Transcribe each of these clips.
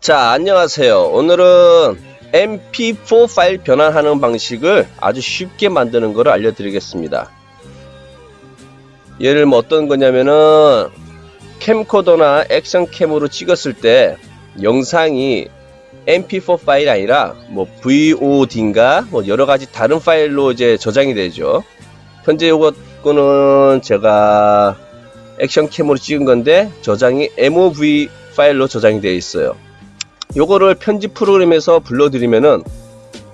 자, 안녕하세요. 오늘은 MP4 파일 변환하는 방식을 아주 쉽게 만드는 것을 알려드리겠습니다. 예를 뭐 어떤 거냐면은 캠코더나 액션캠으로 찍었을 때 영상이 MP4 파일이 아니라 뭐 VOD인가 뭐 여러 가지 다른 파일로 이제 저장이 되죠. 현재 요거는 제가 액션캠으로 찍은 건데 저장이 MOV 파일로 저장이 되어 있어요. 요거를 편집 프로그램에서 불러드리면은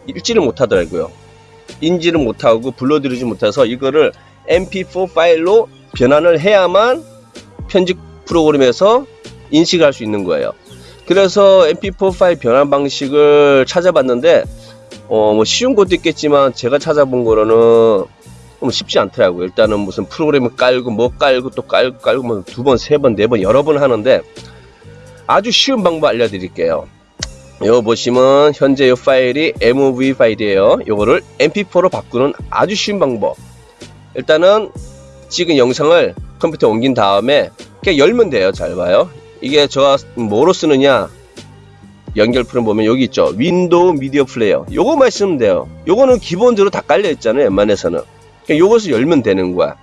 읽지를 못하더라고요. 인지를 못하고 불러드리지 못해서 이거를 mp4 파일로 변환을 해야만 편집 프로그램에서 인식할 수 있는 거예요. 그래서 mp4 파일 변환 방식을 찾아봤는데 어, 뭐 쉬운 것도 있겠지만 제가 찾아본 거로는 좀 쉽지 않더라고요. 일단은 무슨 프로그램을 깔고 뭐 깔고 또 깔고 깔고 뭐 두 번, 세 번, 네 번 여러 번 하는데 아주 쉬운 방법 알려드릴게요. 이거 보시면 현재 이 파일이 MOV 파일이에요. 이거를 MP4로 바꾸는 아주 쉬운 방법. 일단은 찍은 영상을 컴퓨터에 옮긴 다음에 그냥 열면 돼요. 잘 봐요. 이게 제가 뭐로 쓰느냐 연결 프로그램 보면 여기 있죠. Window Media Player. 요거만 쓰면 돼요. 요거는 기본적으로 다 깔려 있잖아요. 웬만해서는. 그냥 요것을 열면 되는 거야.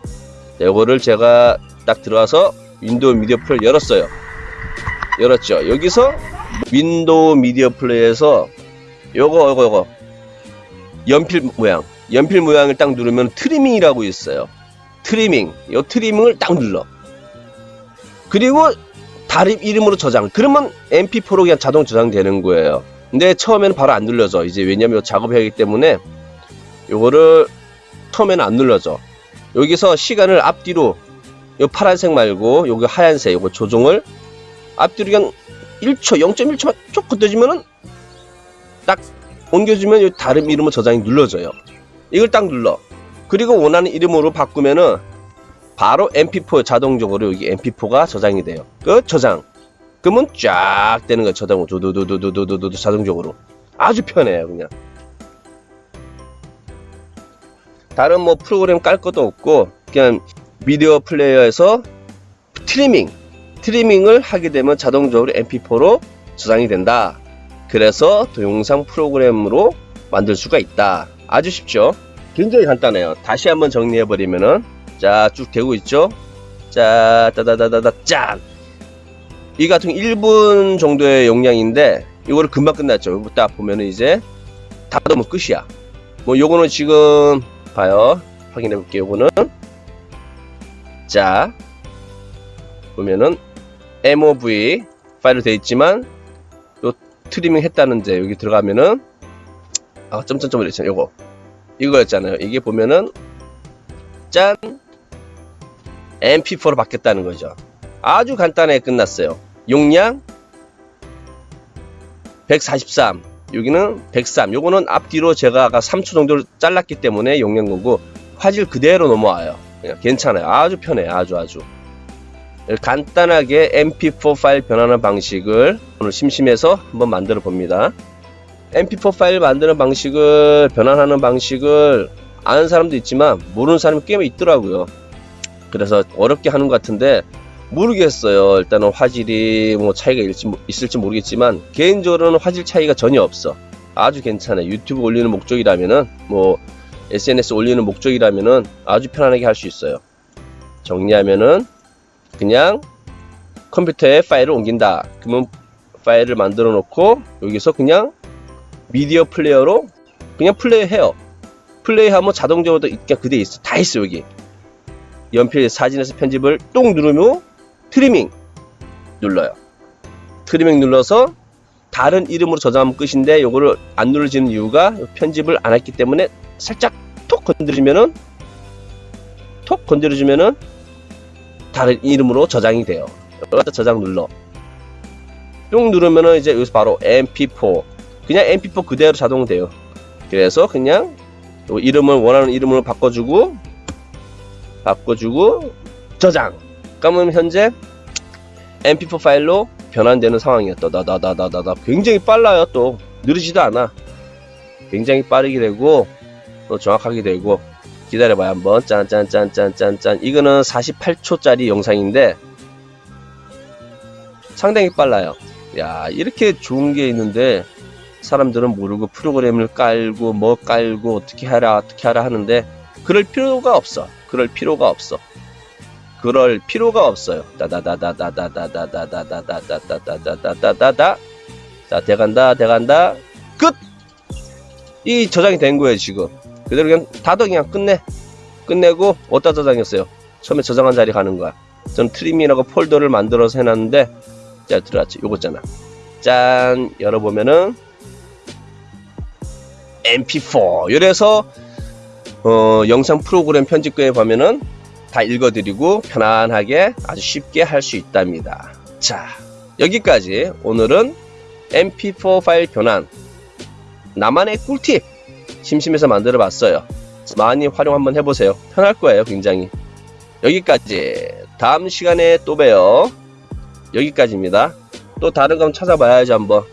자, 요거를 제가 딱 들어와서 Windows Media Player 열었어요. 열었죠. 여기서 Windows Media Play에서 요거 요거 요거 연필 모양 연필 모양을 딱 누르면 트리밍이라고 있어요. 트리밍 요 트리밍을 딱 눌러. 그리고 다른 이름으로 저장. 그러면 MP4로 그냥 자동 저장되는 거예요. 근데 처음에는 바로 안 눌러져. 이제 왜냐면 작업해야 하기 때문에 요거를 처음에는 안 눌러져. 여기서 시간을 앞뒤로 요 파란색 말고 요거 하얀색 요거 조정을 앞뒤로 그냥 1초 0.1초만 쭉 건드리면은 딱 옮겨주면 요 다른 이름으로 저장이 눌러져요. 이걸 딱 눌러. 그리고 원하는 이름으로 바꾸면은 바로 MP4 자동적으로 여기 MP4가 저장이 돼요. 그 저장. 그러면 쫙 되는 거예요. 저장으로 두두두두두두두 자동적으로. 아주 편해요, 그냥. 다른 뭐 프로그램 깔 것도 없고 그냥 Media Player에서 트리밍 트리밍을 하게 되면 자동적으로 mp4로 저장이 된다. 그래서 동영상 프로그램으로 만들 수가 있다. 아주 쉽죠? 굉장히 간단해요. 다시 한번 정리해 버리면은 자 쭉 되고 있죠? 자 따다다다다 짠이 같은 1분 정도의 용량인데 이거를 금방 끝났죠? 딱 보면은 이제 닫으면 끝이야. 뭐 요거는 지금 봐요. 확인해 볼게요. 요거는 자 보면은 MOV 파일로 되어 있지만 요 트리밍 했다는데 여기 들어가면은 아 점점점을 있잖아요. 요거. 이거였잖아요. 이게 보면은 짠! MP4로 바뀌었다는 거죠. 아주 간단하게 끝났어요. 용량 143 여기는 103 요거는 앞뒤로 제가 아까 3초 정도를 잘랐기 때문에 용량 거고 화질 그대로 넘어와요. 그냥 괜찮아요. 아주 편해요. 아주 아주 간단하게 mp4 파일 변하는 방식을 오늘 심심해서 한번 만들어 봅니다. Mp4 파일 만드는 방식을 변환하는 방식을 아는 사람도 있지만 모르는 사람이 꽤 있더라고요. 그래서 어렵게 하는 것 같은데 모르겠어요. 일단은 화질이 뭐 차이가 있을지 모르겠지만 개인적으로는 화질 차이가 전혀 없어. 아주 괜찮아요. 유튜브 올리는 목적이라면은 뭐 SNS 올리는 목적이라면은 아주 편안하게 할 수 있어요. 정리하면은 그냥 컴퓨터에 파일을 옮긴다. 그러면 파일을 만들어 놓고 여기서 그냥 Media Player로 그냥 플레이 해요. 플레이하면 자동적으로 그냥 그대로 있어. 다 있어 여기. 연필 사진에서 편집을 똥 누르면 트리밍 눌러요. 트리밍 눌러서 다른 이름으로 저장하면 끝인데 요거를 안 눌러지는 이유가 편집을 안 했기 때문에 살짝 톡 건드리면은 톡 건드려주면은 다른 이름으로 저장이 돼요. 저장 눌러. 뿅 누르면은 이제 여기서 바로 mp4 그냥 mp4 그대로 자동돼요. 그래서 그냥 이름을 원하는 이름으로 바꿔주고 바꿔주고 저장. 그러면 현재 mp4 파일로 변환되는 상황이었다. 다다다다다다 굉장히 빨라요. 또 느리지도 않아. 굉장히 빠르게 되고 또 정확하게 되고 기다려봐요 한번 짠짠짠짠짠짠 이거는 48초짜리 영상인데 상당히 빨라요 야 이렇게 좋은 게 있는데 사람들은 모르고 프로그램을 깔고 뭐 깔고 어떻게 하라 어떻게 하라 하는데 그럴 필요가 없어 그럴 필요가 없어 그럴 필요가 없어요 다다다다다다다다다다다다다다다다다다 자 돼간다 돼간다 끝 이 저장이 된 거예요 지금 그대로 그냥 닫아 그냥 끝내 끝내고 어디다 저장했어요? 처음에 저장한 자리 가는 거야. 전 트리밍이라고 폴더를 만들어서 해놨는데 자 들어왔지. 요거 있잖아. 짠. 열어보면은 mp4 이래서 어, 영상 프로그램 편집거에 보면은 다 읽어드리고 편안하게 아주 쉽게 할 수 있답니다. 자 여기까지. 오늘은 mp4 파일 변환. 나만의 꿀팁 심심해서 만들어 봤어요. 많이 활용 한번 해보세요. 편할 거예요 굉장히. 여기까지. 다음 시간에 또 봬요. 여기까지입니다. 또 다른 거 한번 찾아봐야지 한번